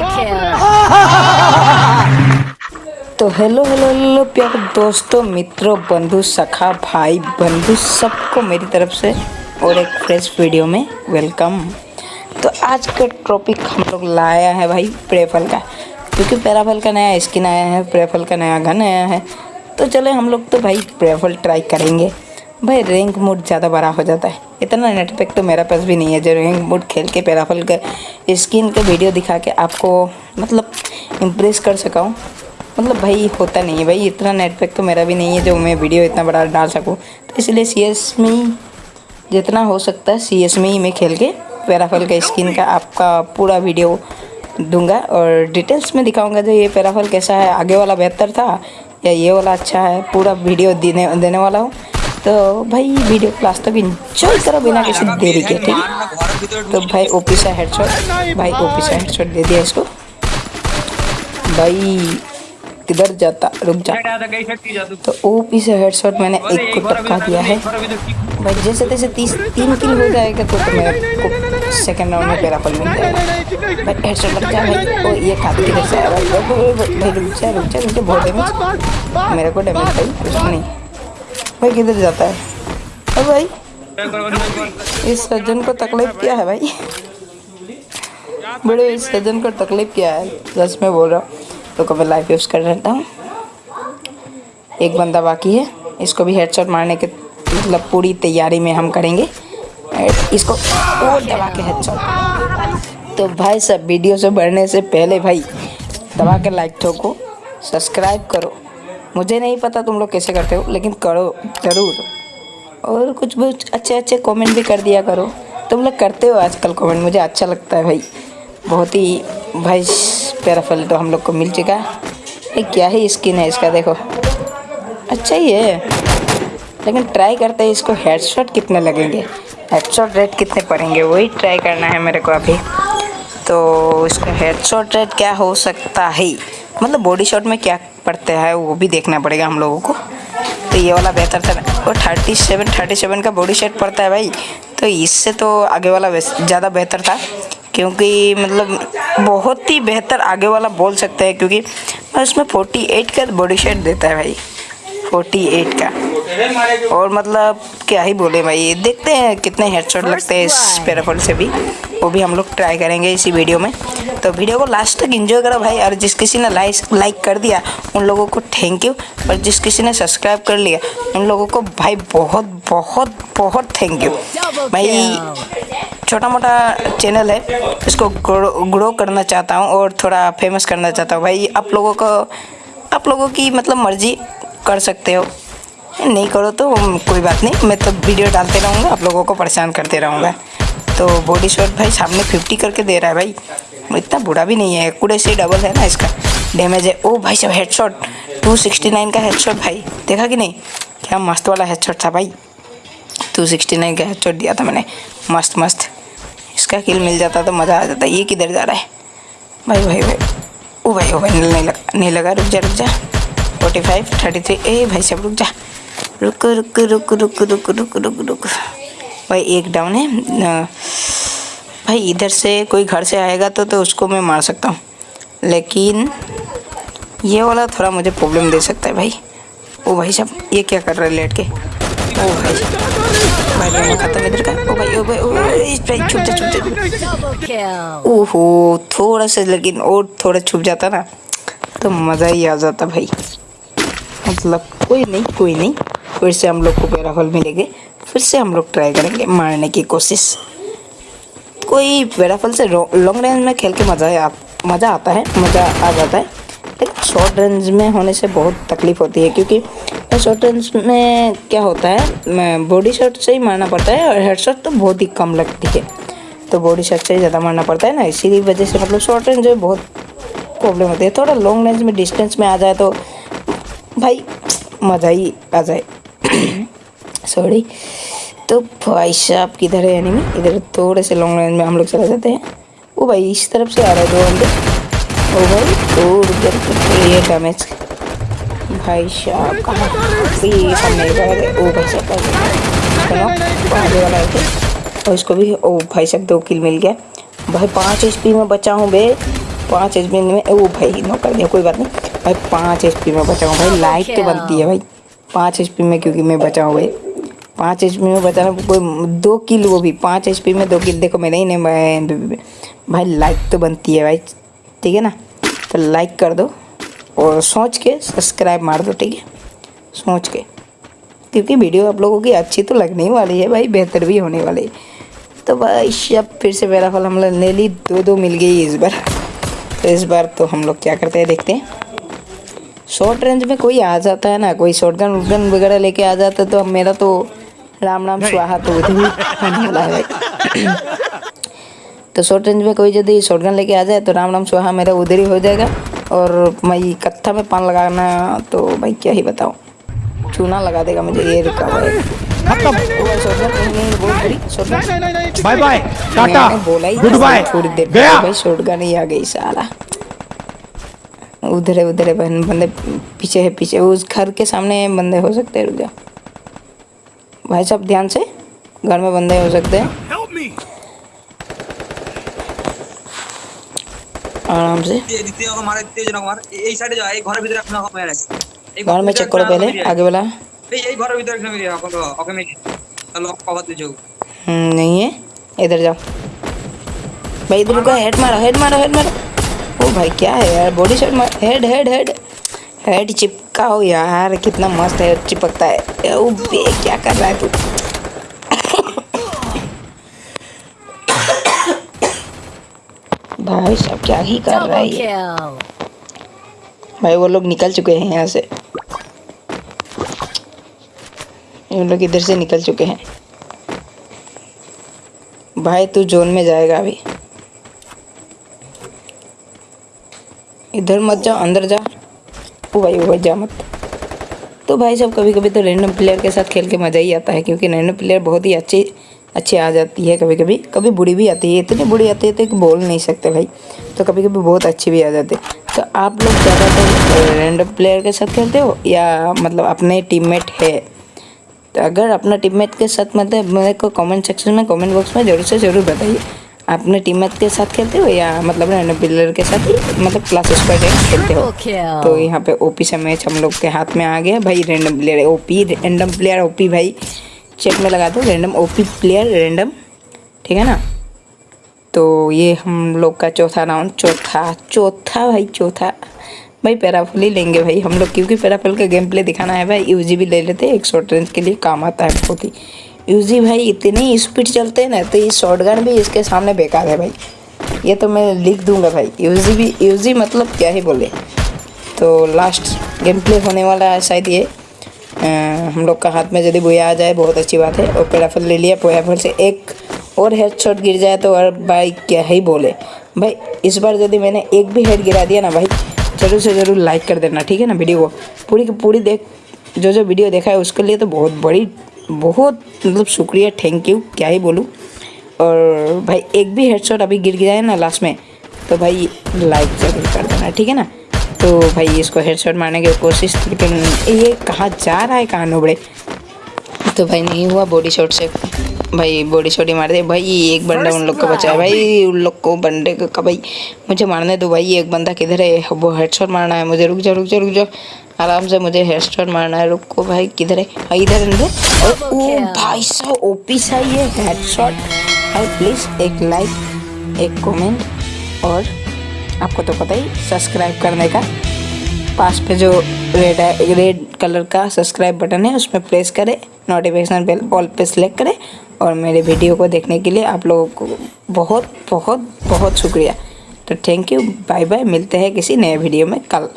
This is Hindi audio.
तो हेलो हेलो हेलो प्यारे दोस्तों, मित्रों, बंधु, सखा, भाई, बंधु, सबको मेरी तरफ़ से और एक फ्रेश वीडियो में वेलकम तो आज का टॉपिक हम लोग लाया है भाई प्रेफल का, क्योंकि पैराफल का नया स्किन आया है, प्रेफल का नया गन आया है। तो चले हम लोग तो भाई प्रेफल ट्राई करेंगे। भाई रैंक मोड ज़्यादा बड़ा हो जाता है। इतना नेट पैक तो मेरा पास भी नहीं है जो रैंक मोड खेल के पैराफल का स्किन का वीडियो दिखा के आपको मतलब इम्प्रेस कर सका हूँ। मतलब भाई, होता नहीं है भाई, इतना नेट पैक तो मेरा भी नहीं है जो मैं वीडियो इतना बड़ा डाल सकूँ। तो इसलिए सी एस में ही जितना हो सकता है सी एस में ही मैं खेल के पैराफल का स्किन का आपका पूरा वीडियो दूँगा और डिटेल्स में दिखाऊँगा जो ये पैराफल कैसा है। आगे वाला बेहतर था या ये वाला अच्छा है, पूरा वीडियो देने देने वाला हूँ। तो भाई वीडियो क्लास तक इंजॉय करो बिना किसी देरी के ठीक? तो भाई ओपी से हेडशॉट भाई ओपी से हेडशॉट दे दिया इसको। भाई किधर जाता? रुक जा। तो। ओपी से हेडशॉट मैंने एक को टपका दिया है। भाई जैसे तैसे तीस तीन किल हो जाएगा तो, तो मेरे को सेकंड राउंड में पैराफल मिल जाएगा। भाई हेडशॉट लग जा भाई। ओ ये खाते किधर से आया भाई भाई रुक जा रुक जा रुक जा बहुत डैमेज मेरे को डैमेज भाई कुछ नहीं। भाई किधर जाता है? अरे भाई, इस सज्जन को तकलीफ़ क्या है भाई? बड़े इस सज्जन को तकलीफ़ क्या है? बस मैं बोल रहा हूँ। तो कभी लाइफ यूज़ कर रहता हूँ। एक बंदा बाकी है। इसको भी हेडशॉट मारने के मतलब पूरी तैयारी में हम करेंगे। इसको और दबा के हेडशॉट तो भाई सब वीडियो से बढ़ने से पहले भाई, दबा के लाइक ठोको सब्सक्राइब करो। मुझे नहीं पता तुम लोग कैसे करते हो, लेकिन करो, ज़रूर। और कुछ बहुत अच्छे अच्छे कमेंट भी कर दिया करो। तुम लोग करते हो आजकल कमेंट मुझे अच्छा लगता है भाई। बहुत ही भाई पैराफल तो हम लोग को मिल चुका। है क्या ही स्किन है इसका, देखो। अच्छा ही है। लेकिन ट्राई करते हैं इसको हेडशॉट कितने लगेंगे? हेडशॉट रेट कितने पड़ेंगे? वही ट्राई करना है मेरे को अभी। तो इसका हेडशॉट रेट क्या हो सकता है? मतलब बॉडी शॉट में क्या पड़ते हैं वो भी देखना पड़ेगा हम लोगों को। तो ये वाला बेहतर था। और थर्टी सेवन थर्टी सेवन का बॉडी शॉट पड़ता है भाई। तो इससे तो आगे वाला ज़्यादा बेहतर था। क्योंकि मतलब बहुत ही बेहतर आगे वाला बोल सकते हैं, क्योंकि उसमें 48 का बॉडी शेट देता है भाई। 48 का। और मतलब क्या ही बोले भाई। देखते हैं कितने हेडशॉट लगते हैं इस पैराफोन से भी। वो भी हम लोग ट्राई करेंगे इसी वीडियो में। तो वीडियो को लास्ट तक एंजॉय करो भाई और जिस किसी ने लाइक लाइक कर दिया उन लोगों को थैंक यू और जिस किसी ने सब्सक्राइब कर लिया उन लोगों को भाई बहुत बहुत बहुत थैंक यू भाई छोटा मोटा चैनल है। इसको ग्रो करना चाहता हूँ और थोड़ा फ़ेमस करना चाहता हूँ। भाई आप लोगों को आप लोगों की मतलब मर्ज़ी कर सकते हो। नहीं करो तो कोई बात नहीं, मैं तो वीडियो डालते रहूँगा, आप लोगों को परेशान करते रहूँगा। तो बॉडी शॉट भाई सामने फिफ्टी करके दे रहा है भाई। इतना बुरा भी नहीं है, कूड़े से डबल है ना इसका। डैमेज है। ओ भाई सब हेडशॉट 269 का हेड हेडशॉट भाई। देखा कि नहीं? क्या मस्त वाला हेडशॉट था भाई। 269 का हेडशॉट दिया था मैंने। मस्त मस्त। इसका किल मिल जाता तो मज़ा आ जाता। ये किधर जा रहा है? भाई भाई भाई। ओ भाई ओ भाई, नहीं लगा नहीं लगा। रुक जा रुक जा। फोर्टी फाइव थर्टी थ्री ए भाई सब रुक जा। रुक रुक रुक रुक रुक रुक रुक रुक। भाई, एक डाउन है। भाई, इधर से कोई घर से आएगा तो तो उसको मैं मार सकता हूँ। लेकिन ये वाला थोड़ा मुझे प्रॉब्लम दे सकता है भाई। ओ भाई साहब, ये क्या कर रहा है लेट के? ओ भाई भाई भाई खत्म इधर का ओ भाई ओ भाई ओ भाई छुप जा छुप जा। ओहो, थोड़ा सा, लेकिन और थोड़ा छुप जाता ना तो मज़ा ही आ जाता भाई। मतलब कोई नहीं कोई नहीं। फिर से हम लोग को पैराफल मिलेंगे। फिर से हम लोग ट्राई करेंगे मारने की कोशिश। कोई पैराफल से लॉन्ग रेंज में खेल के मज़ा मज़ा आता है, मज़ा आ जाता है। लेकिन शॉर्ट रेंज में होने से बहुत तकलीफ़ होती है क्योंकि शॉर्ट रेंज में क्या होता है बॉडी शॉट से ही मारना पड़ता है और हेड शॉट तो बहुत ही कम लगती है। तो बॉडी शॉट से ही ज़्यादा मारना पड़ता है ना इसी वजह से मतलब शॉर्ट रेंज में बहुत प्रॉब्लम होती है। थोड़ा लॉन्ग रेंज में डिस्टेंस में आ जाए तो भाई मज़ा ही आ जाए। सॉरी तो भाई साहब किधर है एनिमी इधर थोड़े से लॉन्ग रेंज में हम लोग चले जाते हैं। वो भाई इस तरफ़ से आ रहा है दो बंदे ओ भाई और उधर ये डैमेज भाई साहब कहाँ? ओ भाई साहब है? और इसको भी ओ भाई साहब दो किल मिल गया। भाई पाँच एच में बचा हूँ बे। पाँच एच में ओ भाई नो कर दिया कोई बात नहीं। भाई पाँच एच में बचा हूँ भाई। लाइट तो बनती है भाई। पाँच एच में, क्योंकि मैं बचा भाई पाँच एच में बचाना कोई दो किल, वो भी पाँच एच में दो किल। देखो, मेरे ही नहीं भाई भाई लाइक तो बनती है, भाई। ठीक है ना? तो लाइक कर दो और सोच के सब्सक्राइब मार दो, ठीक है? सोच के। क्योंकि वीडियो आप लोगों की अच्छी तो लगने वाली है, भाई। बेहतर भी होने वाली है। तो भाई, अब फिर से मेरा फल हम लोग ले ली दो दो मिल गई इस बार। तो इस बार तो हम लोग क्या करते हैं, देखते हैं। शॉर्ट रेंज में कोई आ जाता है ना कोई शॉर्ट गन वगन वगैरह लेके आ जाता है तो मेरा तो राम राम स्वाहा तो भाई तो शॉर्ट रेंज में कोई यदि शॉर्ट गन लेके आ जाए तो राम राम स्वाहा मेरा उधर ही हो जाएगा। और मैं कत्था में पान लगाना तो भाई क्या ही बताऊँ। चूना लगा देगा मुझे ये रुका है। Bye bye tata good bye थोड़ी देर गया। भाई शॉर्ट गन ही आ गई साला। उधर है उधर है बंदे पीछे है पीछे उस घर के सामने बंदे हो सकते हैं रुक जा। भाई साहब ध्यान से घर में बंदे हो सकते हैं। आराम से। घर में चेक करो पहले आगे वाला हम्म, नहीं है। इधर जाओ। भाई इधर रुको हेड मारो हेड मारो हेड मारो। ओ भाई, क्या है यार? Body shot head head head head चिपकाओ यार, कितना मस्त है, चिपकता है। ओ बे, क्या कर रहा है तू? भाई सब क्या ही कर रहा है. भाई, वो लोग निकल चुके हैं यहाँ से। ये लोग इधर से निकल चुके हैं। भाई, तू जोन में जाएगा अभी। इधर मत जा, अंदर जा। ओ भाई ओ भाई जा मत। तो भाई साहब कभी कभी तो रैंडम प्लेयर के साथ खेल के मज़ा ही आता है, क्योंकि रैंडम प्लेयर बहुत ही अच्छी अच्छी आ जाती है कभी कभी कभी बुरी भी आती है, इतनी बुरी आती है तो कि बोल नहीं सकते भाई। तो कभी कभी बहुत अच्छी भी आ जाती है। तो आप लोग ज़्यादातर रैंडम प्लेयर के साथ खेलते हो या मतलब अपने टीममेट है? तो अगर अपना टीममेट के साथ मतलब मेरे को कमेंट सेक्शन में कमेंट बॉक्स में ज़रूर से ज़रूर बताइए। अपने टीममेट के साथ खेलते हो या मतलब रैंडम प्लेयर के साथ मतलब क्लासेस पर खेलते हो? तो यहाँ पे ओपी से मैच हम लोग के हाथ में आ गया भाई random player OP random player OP भाई। चेक में लगा दो रैंडम ओपी प्लेयर रैंडम ठीक है ना? तो ये हम लोग का चौथा राउंड चौथा चौथा भाई चौथा। भाई पैराफुल ही लेंगे भाई। हम लोग क्योंकि पैराफुल का गेम प्ले दिखाना है भाई यूजी भी ले लेते हैं एक शॉर्ट रेंज के लिए काम आता है बहुत ही। यूजी भाई इतनी स्पीड चलते हैं ना तो ये शॉर्ट भी इसके सामने बेकार है भाई। ये तो मैं लिख दूँगा भाई। यूजी भी यूजी मतलब क्या ही बोले। तो लास्ट गेम प्ले होने वाला है शायद ये। अ, हम लोग का हाथ में यदि बोया आ जाए बहुत अच्छी बात है। और पैराफल ले लिया पैराफल से एक और हेड शॉट गिर जाए तो और भाई क्या ही बोले। भाई इस बार यदि मैंने एक भी हेड गिरा दिया ना भाई ज़रूर से ज़रूर लाइक कर देना ठीक है ना वीडियो को। पूरी की पूरी देख जो जो वीडियो देखा है उसके लिए तो बहुत बड़ी बहुत मतलब शुक्रिया थैंक यू क्या ही बोलूँ। और भाई, एक भी हेडशॉट अभी गिर गया है ना लास्ट में तो भाई लाइक ज़रूर कर देना, ठीक है ना? तो भाई, इसको हेडशॉट मारने की कोशिश, लेकिन ये कहाँ जा रहा है, कहाँ नोबड़े? तो भाई, नहीं हुआ बॉडी शॉट से भाई बॉडी शॉट ही मार दे। भाई एक बंदा उन लोग को बचा भाई उन लोग को बंदे को भाई मुझे मारने दो भाई। एक बंदा किधर है? वो हेडशॉट मारना है। मुझे रुक जा रुक जा रुक जा। आराम से मुझे हेड हेडशॉट मारना है। रुको भाई किधर है? इधर अंदर। और ओ भाई साहब ओपी सा ये हेडशॉट भाई प्लीज़ एक लाइक एक कमेंट और आपको तो पता ही सब्सक्राइब करने का। पास पे जो रेड है रेड कलर का सब्सक्राइब बटन है उसमें प्रेस करें। नोटिफिकेशन बेल ऑल पे सेलेक्ट करें और मेरे वीडियो को देखने के लिए आप लोगों को बहुत बहुत बहुत शुक्रिया। तो थैंक यू बाय बाय मिलते हैं किसी नए वीडियो में कल।